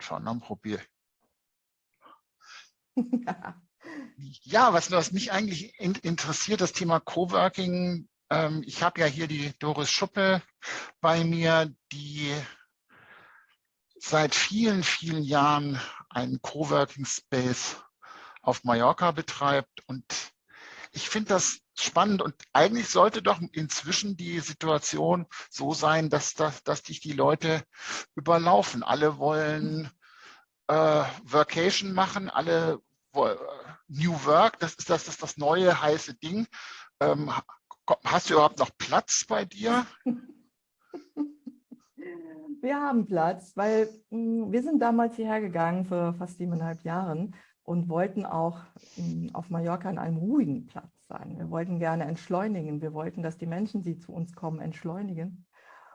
Schon, probiere ja, was, was mich eigentlich in, interessiert, das Thema Coworking. Ähm, ich habe ja hier die Doris Schuppe bei mir, die seit vielen, vielen Jahren einen Coworking Space auf Mallorca betreibt. Und ich finde das spannend und eigentlich sollte doch inzwischen die Situation so sein, dass, dass, dass dich die Leute überlaufen. Alle wollen äh, Workation machen, alle wollen New Work, das ist das, das, ist das neue heiße Ding. Ähm, hast du überhaupt noch Platz bei dir? Wir haben Platz, weil mh, hm, wir sind damals hierher gegangen vor fast siebeneinhalb Jahren und wollten auch hm, auf Mallorca an einem ruhigen Platz sein. Wir wollten gerne entschleunigen. Wir wollten, dass die Menschen, die zu uns kommen, entschleunigen.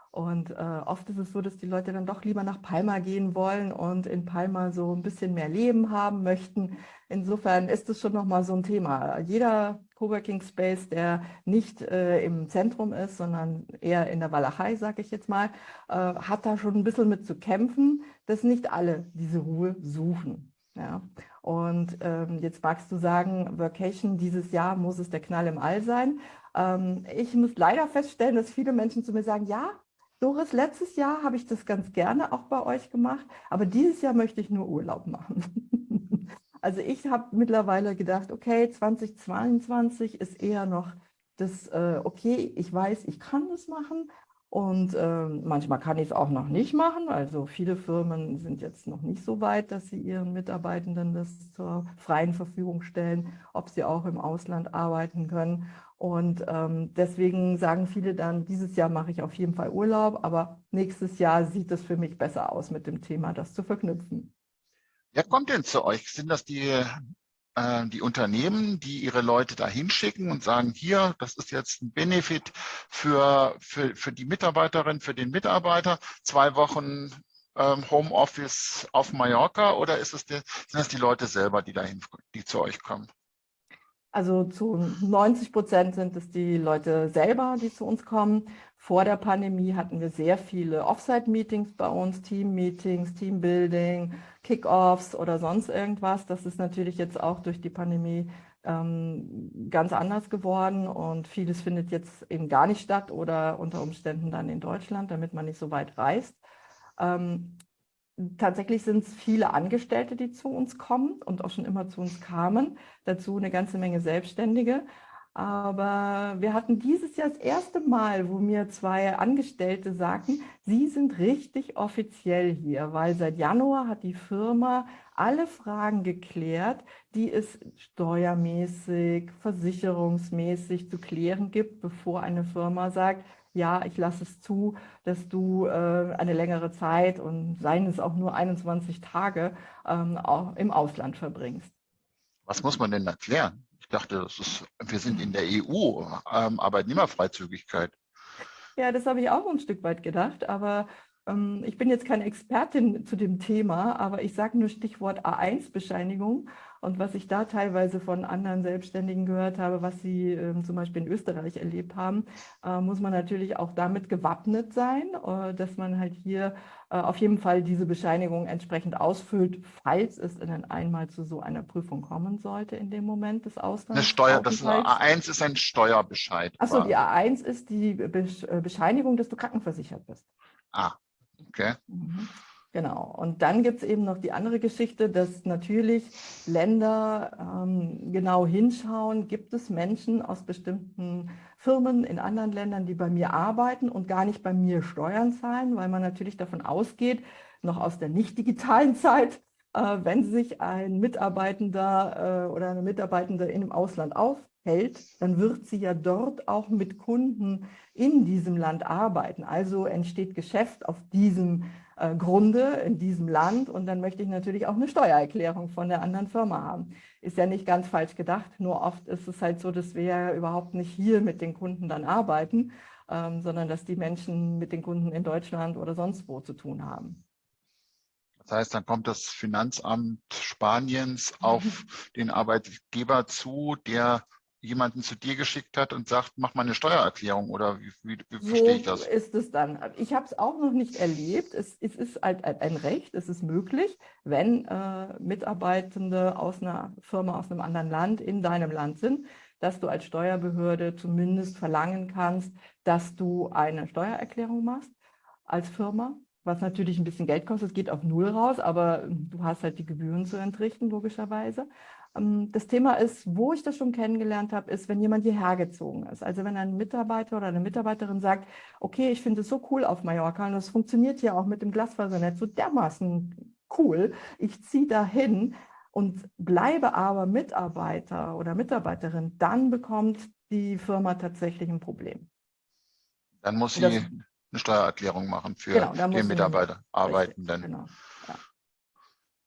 Und äh, oft ist es so, dass die Leute dann doch lieber nach Palma gehen wollen und in Palma so ein bisschen mehr Leben haben möchten. Insofern ist es schon nochmal so ein Thema. Jeder Coworking Space, der nicht äh, im Zentrum ist, sondern eher in der Walachei, sage ich jetzt mal, äh, hat da schon ein bisschen mit zu kämpfen, dass nicht alle diese Ruhe suchen. Ja. Und ähm, jetzt magst du sagen, Vacation dieses Jahr muss es der Knall im All sein. Ähm, ich muss leider feststellen, dass viele Menschen zu mir sagen, ja, Doris, letztes Jahr habe ich das ganz gerne auch bei euch gemacht, aber dieses Jahr möchte ich nur Urlaub machen. also ich habe mittlerweile gedacht, okay, 2022 ist eher noch das, äh, okay, ich weiß, ich kann das machen und äh, manchmal kann ich es auch noch nicht machen. Also viele Firmen sind jetzt noch nicht so weit, dass sie ihren Mitarbeitenden das zur freien Verfügung stellen, ob sie auch im Ausland arbeiten können. Und ähm, deswegen sagen viele dann, dieses Jahr mache ich auf jeden Fall Urlaub, aber nächstes Jahr sieht es für mich besser aus mit dem Thema, das zu verknüpfen. Wer kommt denn zu euch? Sind das die, die Unternehmen, die ihre Leute da hinschicken und sagen, hier, das ist jetzt ein Benefit für, für, für die Mitarbeiterin, für den Mitarbeiter, zwei Wochen ähm, Homeoffice auf Mallorca oder ist es die, sind das die Leute selber, die dahin, die zu euch kommen? Also zu 90 Prozent sind es die Leute selber, die zu uns kommen. Vor der Pandemie hatten wir sehr viele Offsite-Meetings bei uns, Team-Meetings, Teambuilding, Kick-Offs oder sonst irgendwas. Das ist natürlich jetzt auch durch die Pandemie ähm, ganz anders geworden und vieles findet jetzt eben gar nicht statt oder unter Umständen dann in Deutschland, damit man nicht so weit reist. Ähm, tatsächlich sind es viele Angestellte, die zu uns kommen und auch schon immer zu uns kamen. Dazu eine ganze Menge Selbstständige. Aber wir hatten dieses Jahr das erste Mal, wo mir zwei Angestellte sagten, sie sind richtig offiziell hier, weil seit Januar hat die Firma alle Fragen geklärt, die es steuermäßig, versicherungsmäßig zu klären gibt, bevor eine Firma sagt, ja, ich lasse es zu, dass du äh, eine längere Zeit und seien es auch nur 21 Tage ähm, auch im Ausland verbringst. Was muss man denn erklären? Ich dachte, ist, wir sind in der EU, ähm, Arbeitnehmerfreizügigkeit. Ja, das habe ich auch ein Stück weit gedacht, aber ich bin jetzt keine Expertin zu dem Thema, aber ich sage nur Stichwort A1-Bescheinigung. Und was ich da teilweise von anderen Selbstständigen gehört habe, was sie äh, zum Beispiel in Österreich erlebt haben, äh, muss man natürlich auch damit gewappnet sein, äh, dass man halt hier äh, auf jeden Fall diese Bescheinigung entsprechend ausfüllt, falls es dann einmal zu so einer Prüfung kommen sollte in dem Moment des Auslands. Eine Steuer, das ist, A1 ist ein Steuerbescheid. Achso, die A1 ist die äh, Bescheinigung, dass du krankenversichert bist. Ah, okay. Mhm. Genau. Und dann gibt es eben noch die andere Geschichte, dass natürlich Länder ähm, genau hinschauen, gibt es Menschen aus bestimmten Firmen in anderen Ländern, die bei mir arbeiten und gar nicht bei mir Steuern zahlen, weil man natürlich davon ausgeht, noch aus der nicht digitalen Zeit, äh, wenn sich ein Mitarbeitender äh, oder eine Mitarbeitende in dem Ausland aufhält, dann wird sie ja dort auch mit Kunden in diesem Land arbeiten. Also entsteht Geschäft auf diesem äh, Grunde in diesem Land und dann möchte ich natürlich auch eine Steuererklärung von der anderen Firma haben. Ist ja nicht ganz falsch gedacht, nur oft ist es halt so, dass wir ja überhaupt nicht hier mit den Kunden dann arbeiten, ähm, sondern dass die Menschen mit den Kunden in Deutschland oder sonst wo zu tun haben. Das heißt, dann kommt das Finanzamt Spaniens auf den Arbeitgeber zu, der jemanden zu dir geschickt hat und sagt, mach mal eine Steuererklärung oder wie, wie, wie so verstehe ich das? ist es dann. Ich habe es auch noch nicht erlebt. Es, es ist halt ein Recht, es ist möglich, wenn äh, Mitarbeitende aus einer Firma aus einem anderen Land in deinem Land sind, dass du als Steuerbehörde zumindest verlangen kannst, dass du eine Steuererklärung machst als Firma, was natürlich ein bisschen Geld kostet. Es geht auf Null raus, aber du hast halt die Gebühren zu entrichten, logischerweise. Ähm, das Thema ist, wo ich das schon kennengelernt habe, ist, wenn jemand hierher gezogen ist. Also wenn ein Mitarbeiter oder eine Mitarbeiterin sagt, okay, ich finde es so cool auf Mallorca und das funktioniert hier auch mit dem Glasfasernetz so dermaßen cool, ich ziehe dahin und bleibe aber Mitarbeiter oder Mitarbeiterin, dann bekommt die Firma tatsächlich ein Problem. Dann muss sie das, eine Steuererklärung machen für genau, den Mitarbeiter, Arbeitenden. Genau.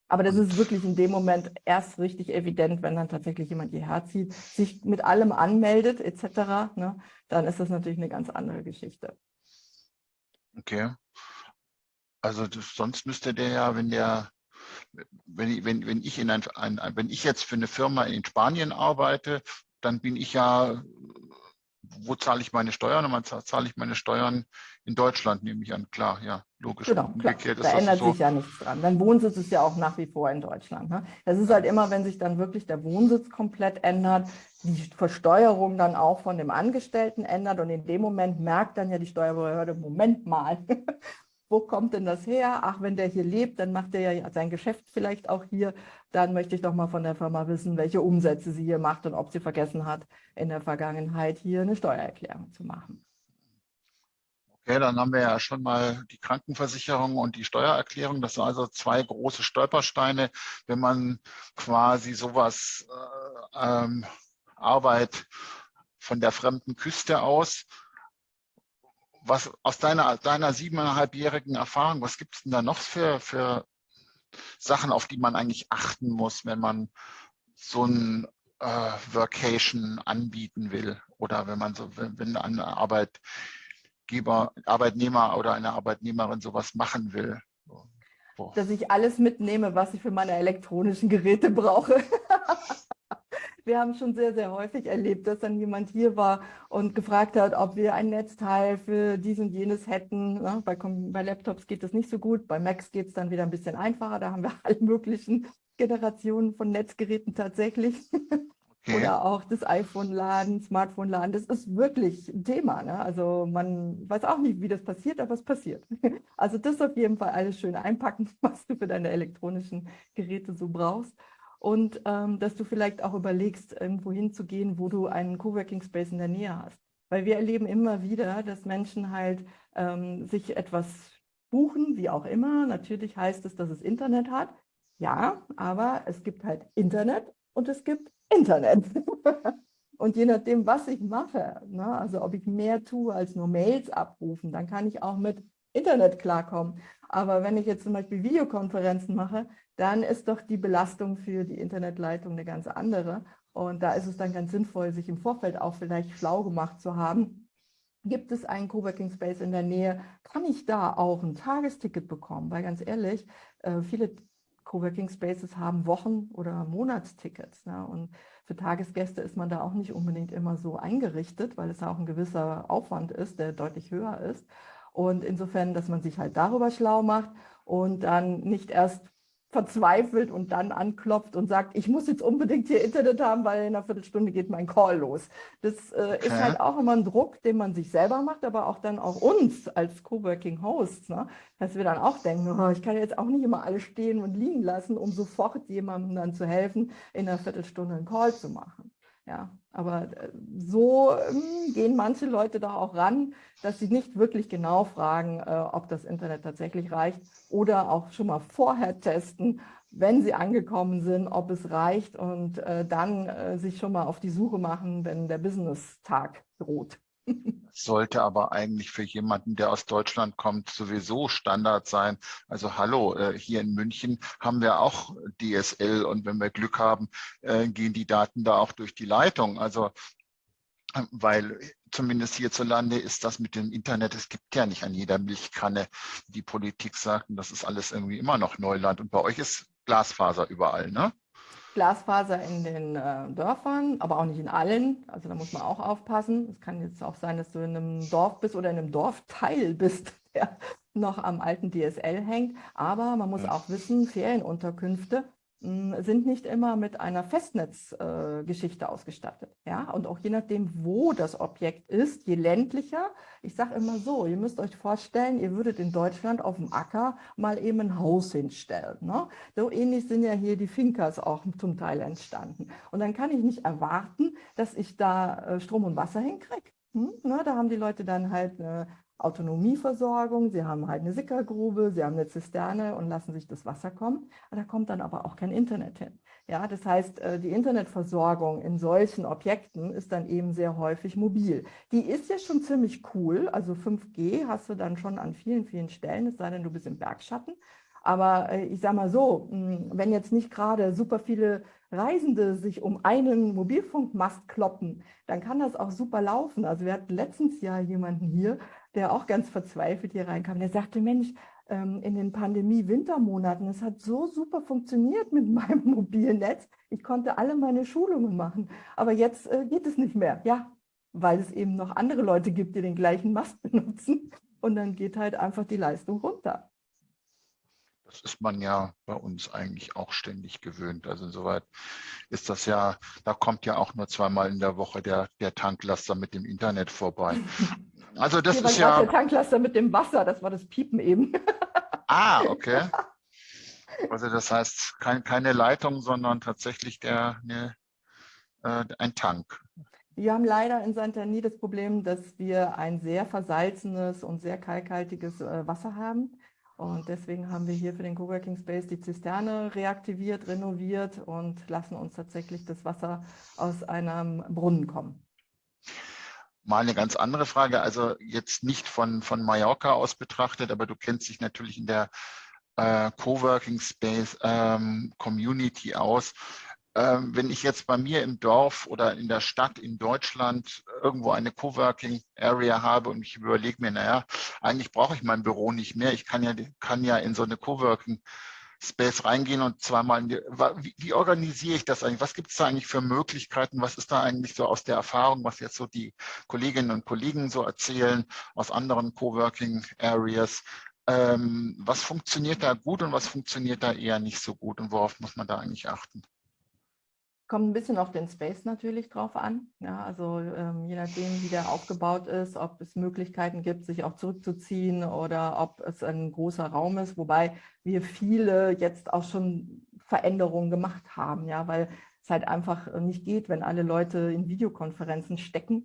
Aber das ist wirklich in dem Moment erst richtig evident, wenn dann tatsächlich jemand hierher zieht, sich mit allem anmeldet etc., ne, dann ist das natürlich eine ganz andere Geschichte. Okay. Also das, sonst müsste der ja, wenn der, wenn, wenn, wenn, ich in ein, ein, wenn ich jetzt für eine Firma in Spanien arbeite, dann bin ich ja wo zahle ich meine Steuern? Und man zahle ich meine Steuern in Deutschland, nehme ich an. Klar, ja, logisch. Genau, klar. da ändert so. sich ja nichts dran. Dein Wohnsitz ist ja auch nach wie vor in Deutschland. Ne? Das ist halt immer, wenn sich dann wirklich der Wohnsitz komplett ändert, die Versteuerung dann auch von dem Angestellten ändert und in dem Moment merkt dann ja die Steuerbehörde, Moment mal, wo kommt denn das her? Ach, wenn der hier lebt, dann macht er ja sein Geschäft vielleicht auch hier. Dann möchte ich doch mal von der Firma wissen, welche Umsätze sie hier macht und ob sie vergessen hat, in der Vergangenheit hier eine Steuererklärung zu machen. Okay, dann haben wir ja schon mal die Krankenversicherung und die Steuererklärung. Das sind also zwei große Stolpersteine, wenn man quasi sowas äh, ähm, Arbeit von der fremden Küste aus was aus deiner, deiner siebeneinhalbjährigen Erfahrung, was gibt es denn da noch für, für Sachen, auf die man eigentlich achten muss, wenn man so ein äh, Workation anbieten will oder wenn man so, wenn, wenn ein Arbeitgeber, Arbeitnehmer oder eine Arbeitnehmerin sowas machen will? Dass ich alles mitnehme, was ich für meine elektronischen Geräte brauche. wir haben schon sehr, sehr häufig erlebt, dass dann jemand hier war und gefragt hat, ob wir ein Netzteil für dies und jenes hätten. Ja, bei, bei, Laptops geht das nicht so gut, bei Macs geht es dann wieder ein bisschen einfacher. Da haben wir alle möglichen Generationen von Netzgeräten tatsächlich. Okay. Oder auch das iPhone-Laden, Smartphone-Laden, das ist wirklich ein Thema. Ne? Also man weiß auch nicht, wie das passiert, aber es passiert. Also das auf jeden Fall alles schön einpacken, was du für deine elektronischen Geräte so brauchst und ähm, dass du vielleicht auch überlegst, irgendwo hinzugehen, wo du einen Coworking Space in der Nähe hast. Weil wir erleben immer wieder, dass Menschen halt ähm, sich etwas buchen, wie auch immer. Natürlich heißt es, dass es Internet hat. Ja, aber es gibt halt Internet und es gibt Internet. und je nachdem, was ich mache, ne, also ob ich mehr tue als nur Mails abrufen, dann kann ich auch mit Internet klarkommen. Aber wenn ich jetzt zum Beispiel Videokonferenzen mache, dann ist doch die Belastung für die Internetleitung eine ganz andere. Und da ist es dann ganz sinnvoll, sich im Vorfeld auch vielleicht schlau gemacht zu haben. Gibt es einen Coworking Space in der Nähe? Kann ich da auch ein Tagesticket bekommen? Weil ganz ehrlich, äh, viele Coworking Spaces haben Wochen- oder Monatstickets. Ne? Und für Tagesgäste ist man da auch nicht unbedingt immer so eingerichtet, weil es auch ein gewisser Aufwand ist, der deutlich höher ist. Und insofern, dass man sich halt darüber schlau macht und dann nicht erst verzweifelt und dann anklopft und sagt, ich muss jetzt unbedingt hier Internet haben, weil in einer Viertelstunde geht mein Call los. Das äh, okay. ist halt auch immer ein Druck, den man sich selber macht, aber auch dann auch uns als Coworking Hosts, ne? dass wir dann auch denken, oh, ich kann jetzt auch nicht immer alles stehen und liegen lassen, um sofort jemandem dann zu helfen, in einer Viertelstunde einen Call zu machen. Ja, aber äh, so ähm, gehen manche Leute da auch ran, dass sie nicht wirklich genau fragen, äh, ob das Internet tatsächlich reicht oder auch schon mal vorher testen, wenn sie angekommen sind, ob es reicht und äh, dann sich schon mal auf die Suche machen, wenn der Business-Tag droht. Sollte aber eigentlich für jemanden, der aus Deutschland kommt, sowieso Standard sein. Also hallo, äh, hier in München haben wir auch DSL und wenn wir Glück haben, äh, gehen die Daten da auch durch die Leitung. Also weil zumindest hierzulande ist das mit dem Internet, es gibt ja nicht an jeder Milchkanne, die Politik sagt, und das ist alles irgendwie immer noch Neuland. Und bei euch ist Glasfaser überall, ne? Glasfaser in den äh, Dörfern, aber auch nicht in allen. Also da muss man auch aufpassen. Es kann jetzt auch sein, dass du in einem Dorf bist oder in einem Dorfteil bist, der noch am alten DSL hängt. Aber man muss auch wissen, Ferienunterkünfte sind nicht immer mit einer Festnetzgeschichte äh, ausgestattet. Ja? Und auch je nachdem, wo das Objekt ist, je ländlicher, ich sage immer so, ihr müsst euch vorstellen, ihr würdet in Deutschland auf dem Acker mal eben ein Haus hinstellen. Ne? So ähnlich sind ja hier die Finkers auch zum Teil entstanden. Und dann kann ich nicht erwarten, dass ich da äh, Strom und Wasser hinkriege. Hm? Ne? Da haben die Leute dann halt eine Autonomieversorgung, sie haben halt eine Sickergrube, sie haben eine Zisterne und lassen sich das Wasser kommen. Da kommt dann aber auch kein Internet hin. Ja, das heißt, äh, die Internetversorgung in solchen Objekten ist dann eben sehr häufig mobil. Die ist ja schon ziemlich cool, also 5G hast du dann schon an vielen, vielen Stellen, es sei denn, du bist im Bergschatten. Aber äh, ich sage mal so, hm, wenn jetzt nicht gerade super viele Reisende sich um einen Mobilfunkmast kloppen, dann kann das auch super laufen. Also wir hatten letztens ja jemanden hier, der auch ganz verzweifelt hier reinkam. Der sagte, Mensch, ähm, in den Pandemie-Wintermonaten, es hat so super funktioniert mit meinem mobilen Netz. Ich konnte alle meine Schulungen machen, aber jetzt äh, geht es nicht mehr. Ja, weil es eben noch andere Leute gibt, die den gleichen Mast benutzen und dann geht halt einfach die Leistung runter. Das ist man ja bei uns eigentlich auch ständig gewöhnt. Also insoweit ist das ja, da kommt ja auch nur zweimal in der Woche der, der Tanklaster mit dem Internet vorbei. Also das Hier ist ja... Der Tanklaster mit dem Wasser, das war das Piepen eben. Ah, okay. Also das heißt kein, keine Leitung, sondern tatsächlich der, ne, äh, ein Tank. Wir haben leider in Santani das Problem, dass wir ein sehr versalzenes und sehr kalkhaltiges äh, Wasser haben. Und deswegen haben wir hier für den Coworking Space die Zisterne reaktiviert, renoviert und lassen uns tatsächlich das Wasser aus einem Brunnen kommen. Mal eine ganz andere Frage, also jetzt nicht von, von Mallorca aus betrachtet, aber du kennst dich natürlich in der äh, Coworking Space ähm, Community aus. Ähm, wenn ich jetzt bei mir im Dorf oder in der Stadt in Deutschland irgendwo eine Coworking Area habe und ich überlege mir, naja, eigentlich brauche ich mein Büro nicht mehr. Ich kann ja, kann ja in so eine Coworking Space reingehen und zweimal, die, wie, wie, organisiere ich das eigentlich? Was gibt es da eigentlich für Möglichkeiten? Was ist da eigentlich so aus der Erfahrung, was jetzt so die Kolleginnen und Kollegen so erzählen aus anderen Coworking Areas? Ähm, was funktioniert da gut und was funktioniert da eher nicht so gut und worauf muss man da eigentlich achten? Kommt ein bisschen auf den Space natürlich drauf an. Ja, also ähm, je nachdem, wie der aufgebaut ist, ob es Möglichkeiten gibt, sich auch zurückzuziehen oder ob es ein großer Raum ist, wobei wir viele jetzt auch schon Veränderungen gemacht haben, ja, weil es halt einfach nicht geht, wenn alle Leute in Videokonferenzen stecken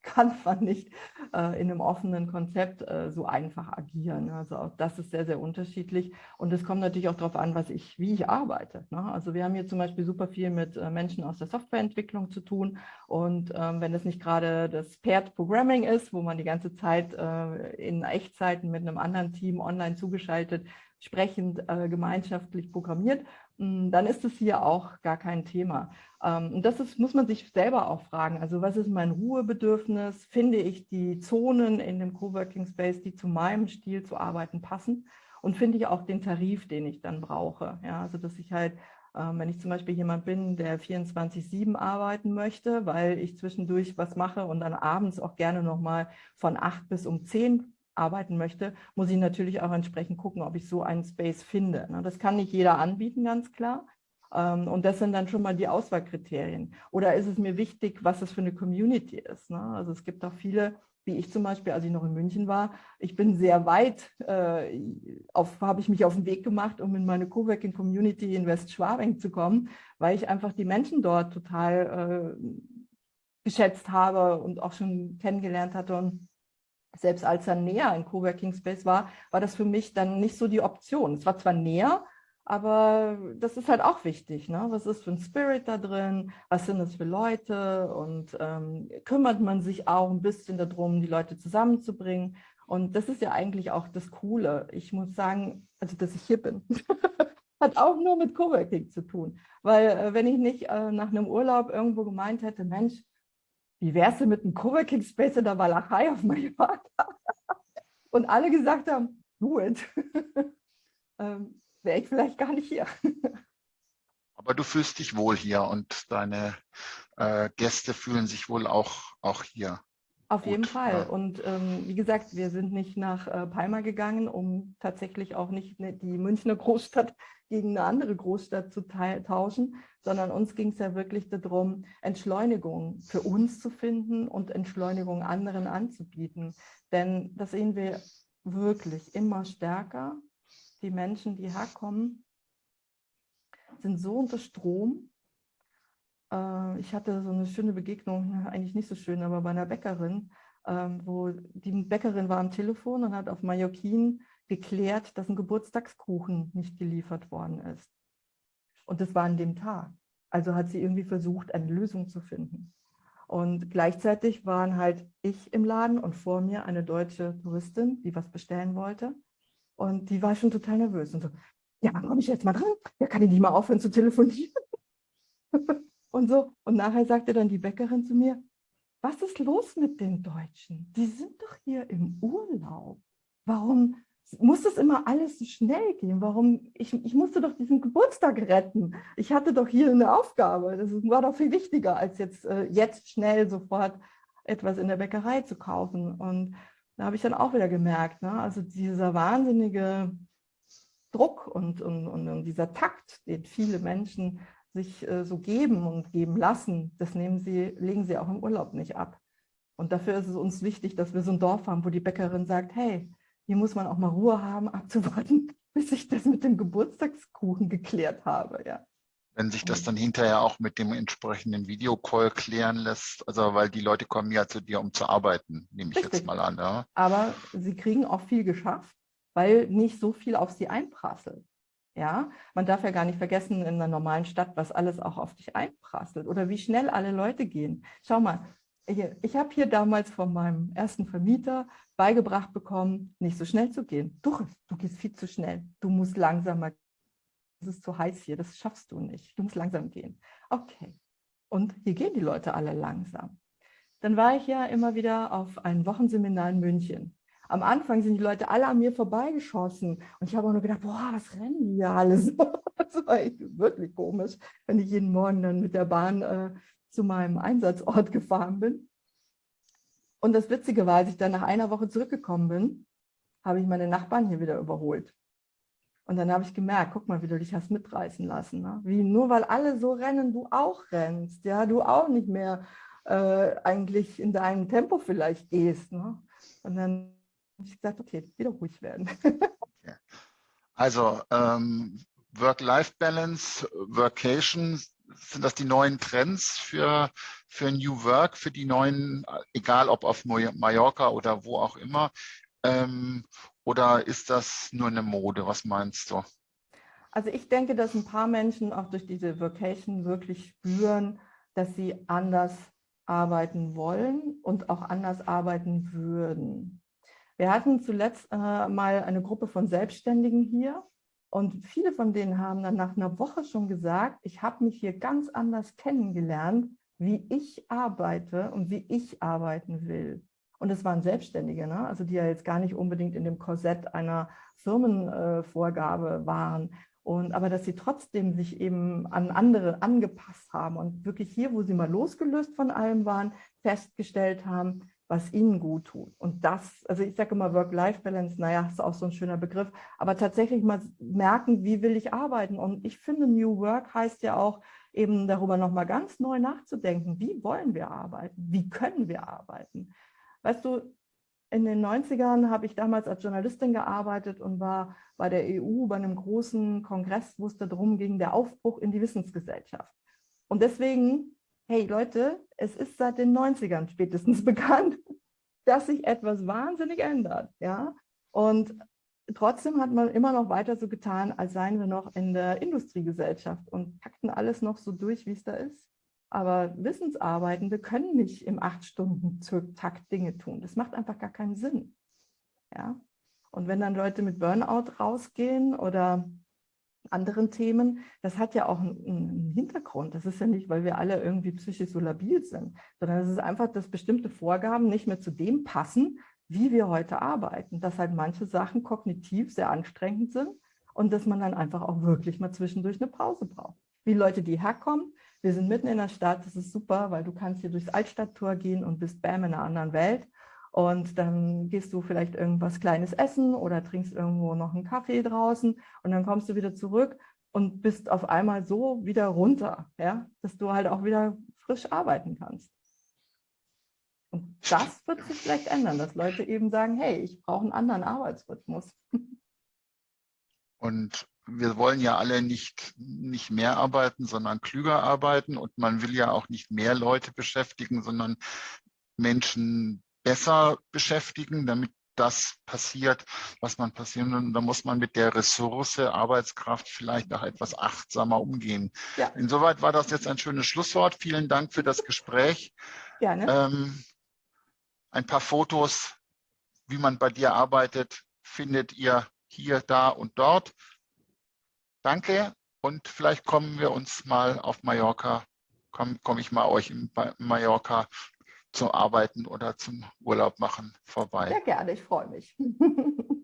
kann man nicht äh, in einem offenen Konzept äh, so einfach agieren. Also auch das ist sehr, sehr unterschiedlich. Und es kommt natürlich auch darauf an, was ich, wie ich arbeite. Ne? Also wir haben hier zum Beispiel super viel mit äh, Menschen aus der Softwareentwicklung zu tun. Und ähm, wenn es nicht gerade das Paired Programming ist, wo man die ganze Zeit äh, in Echtzeiten mit einem anderen Team online zugeschaltet sprechend äh, gemeinschaftlich programmiert, dann ist es hier auch gar kein Thema. Ähm, und das ist, muss man sich selber auch fragen. Also was ist mein Ruhebedürfnis? Finde ich die Zonen in dem Coworking Space, die zu meinem Stil zu arbeiten passen? Und finde ich auch den Tarif, den ich dann brauche? Ja, also dass ich halt ähm, wenn ich zum Beispiel jemand bin, der 24-7 arbeiten möchte, weil ich zwischendurch was mache und dann abends auch gerne nochmal von 8 bis um 10 arbeiten möchte, muss ich natürlich auch entsprechend gucken, ob ich so einen Space finde. Ne? Das kann nicht jeder anbieten, ganz klar. Ähm, und das sind dann schon mal die Auswahlkriterien. Oder ist es mir wichtig, was das für eine Community ist? Ne? Also es gibt auch viele, wie ich zum Beispiel, als ich noch in München war, ich bin sehr weit, äh, habe ich mich auf den Weg gemacht, um in meine Coworking Community in Westschwabing zu kommen, weil ich einfach die Menschen dort total äh, geschätzt habe und auch schon kennengelernt hatte und selbst als er näher in Coworking Space war, war das für mich dann nicht so die Option. Es war zwar näher, aber das ist halt auch wichtig. Ne? Was ist für ein Spirit da drin? Was sind das für Leute? Und ähm, kümmert man sich auch ein bisschen darum, die Leute zusammenzubringen? Und das ist ja eigentlich auch das Coole. Ich muss sagen, also dass ich hier bin, hat auch nur mit Coworking zu tun. Weil äh, wenn ich nicht äh, nach einem Urlaub irgendwo gemeint hätte, Mensch, wie wär's denn mit einem Coworking Space in der Walachei auf Mallorca? Und alle gesagt haben, do it. ähm, Wäre ich vielleicht gar nicht hier. Aber du fühlst dich wohl hier und deine äh, Gäste fühlen sich wohl auch, auch hier. Auf Gut, jeden Fall. Ja. Und ähm, wie gesagt, wir sind nicht nach äh, Palma gegangen, um tatsächlich auch nicht ne, die Münchner Großstadt gegen eine andere Großstadt zu tauschen, sondern uns ging es ja wirklich darum, Entschleunigung für uns zu finden und Entschleunigung anderen anzubieten. Denn das sehen wir wirklich immer stärker. Die Menschen, die herkommen, sind so unter Strom. Äh, ich hatte so eine schöne Begegnung, eigentlich nicht so schön, aber bei einer Bäckerin, ähm, wo die Bäckerin war am Telefon und hat auf Mallorquin geklärt, dass ein Geburtstagskuchen nicht geliefert worden ist. Und das war an dem Tag. Also hat sie irgendwie versucht, eine Lösung zu finden. Und gleichzeitig waren halt ich im Laden und vor mir eine deutsche Touristin, die was bestellen wollte. Und die war schon total nervös und so, ja, wann komme ich jetzt mal dran? Ja, kann ich nicht mal aufhören zu telefonieren? und so. Und nachher sagte dann die Bäckerin zu mir, was ist los mit den Deutschen? Die sind doch hier im Urlaub. Warum muss das immer alles so schnell gehen? Warum? Ich, ich musste doch diesen Geburtstag retten. Ich hatte doch hier eine Aufgabe. Das war doch viel wichtiger, als jetzt, äh, jetzt schnell sofort etwas in der Bäckerei zu kaufen. Und da habe ich dann auch wieder gemerkt, ne? also dieser wahnsinnige Druck und, und, und, dieser Takt, den viele Menschen sich äh, so geben und geben lassen, das nehmen sie, legen sie auch im Urlaub nicht ab. Und dafür ist es uns wichtig, dass wir so ein Dorf haben, wo die Bäckerin sagt, hey, hier muss man auch mal Ruhe haben, abzuwarten, bis ich das mit dem Geburtstagskuchen geklärt habe. Ja. Wenn sich das dann hinterher auch mit dem entsprechenden Videocall klären lässt, also weil die Leute kommen ja zu dir, um zu arbeiten, nehme ich Richtig. jetzt mal an. Ja. Aber sie kriegen auch viel geschafft weil nicht so viel auf sie einprasselt. Ja, man darf ja gar nicht vergessen in einer normalen Stadt, was alles auch auf dich einprasselt oder wie schnell alle Leute gehen. Schau mal, ich habe hier damals von meinem ersten Vermieter beigebracht bekommen, nicht so schnell zu gehen. Du, du gehst viel zu schnell. Du musst langsamer. Es ist zu heiß hier, das schaffst du nicht. Du musst langsam gehen. Okay. Und hier gehen die Leute alle langsam. Dann war ich ja immer wieder auf ein Wochenseminar in München am Anfang sind die Leute alle an mir vorbeigeschossen. Und ich habe auch nur gedacht, boah, was rennen die hier alle so? Das war echt wirklich komisch, wenn ich jeden Morgen dann mit der Bahn äh, zu meinem Einsatzort gefahren bin. Und das Witzige war, als ich dann nach einer Woche zurückgekommen bin, habe ich meine Nachbarn hier wieder überholt. Und dann habe ich gemerkt, guck mal, wie du dich hast mitreißen lassen. Ne? Wie nur weil alle so rennen, du auch rennst. Ja, du auch nicht mehr äh, eigentlich in deinem Tempo vielleicht gehst. Ne? Und dann ich gesagt, okay, wieder ruhig werden. Also ähm, Work-Life-Balance, Workation, sind das die neuen Trends für, für New Work, für die neuen, egal ob auf Mallorca oder wo auch immer? Ähm, oder ist das nur eine Mode? Was meinst du? Also ich denke, dass ein paar Menschen auch durch diese Vocation wirklich spüren, dass sie anders arbeiten wollen und auch anders arbeiten würden. Wir hatten zuletzt äh, mal eine Gruppe von Selbstständigen hier und viele von denen haben dann nach einer Woche schon gesagt, ich habe mich hier ganz anders kennengelernt, wie ich arbeite und wie ich arbeiten will. Und es waren Selbstständige, ne? also die ja jetzt gar nicht unbedingt in dem Korsett einer Firmenvorgabe äh, waren. Und, aber dass sie trotzdem sich eben an andere angepasst haben und wirklich hier, wo sie mal losgelöst von allem waren, festgestellt haben, was ihnen gut tut. Und das, also ich sage immer Work-Life-Balance, naja, ist auch so ein schöner Begriff, aber tatsächlich mal merken, wie will ich arbeiten. Und ich finde, New Work heißt ja auch, eben darüber nochmal ganz neu nachzudenken, wie wollen wir arbeiten, wie können wir arbeiten. Weißt du, in den 90ern habe ich damals als Journalistin gearbeitet und war bei der EU bei einem großen Kongress, wo es darum ging, der Aufbruch in die Wissensgesellschaft. Und deswegen hey Leute, es ist seit den 90ern spätestens bekannt, dass sich etwas wahnsinnig ändert. Ja? Und trotzdem hat man immer noch weiter so getan, als seien wir noch in der Industriegesellschaft und packten alles noch so durch, wie es da ist. Aber Wissensarbeitende können nicht im acht Stunden Takt Dinge tun. Das macht einfach gar keinen Sinn. Ja? Und wenn dann Leute mit Burnout rausgehen oder anderen Themen, das hat ja auch einen, Hintergrund. Das ist ja nicht, weil wir alle irgendwie psychisch so labil sind, sondern es ist einfach, dass bestimmte Vorgaben nicht mehr zu dem passen, wie wir heute arbeiten. Dass halt manche Sachen kognitiv sehr anstrengend sind und dass man dann einfach auch wirklich mal zwischendurch eine Pause braucht. wie Leute, die herkommen. Wir sind mitten in der Stadt, das ist super, weil du kannst hier durchs Altstadttor gehen und bist bam in einer anderen Welt. Und dann gehst du vielleicht irgendwas Kleines essen oder trinkst irgendwo noch einen Kaffee draußen und dann kommst du wieder zurück und bist auf einmal so wieder runter, ja, dass du halt auch wieder frisch arbeiten kannst. Und das wird sich vielleicht ändern, dass Leute eben sagen, hey, ich brauche einen anderen Arbeitsrhythmus. Und wir wollen ja alle nicht, nicht mehr arbeiten, sondern klüger arbeiten. Und man will ja auch nicht mehr Leute beschäftigen, sondern Menschen besser beschäftigen, damit das passiert, was man passieren will. Und da muss man mit der Ressource Arbeitskraft vielleicht auch etwas achtsamer umgehen. Ja. Insoweit war das jetzt ein schönes Schlusswort. Vielen Dank für das Gespräch. Gerne. Ähm, ein paar Fotos, wie man bei dir arbeitet, findet ihr hier, da und dort. Danke und vielleicht kommen wir uns mal auf Mallorca, komme komm ich mal euch in Mallorca zum Arbeiten oder zum Urlaub machen vorbei. Sehr gerne, ich freue mich.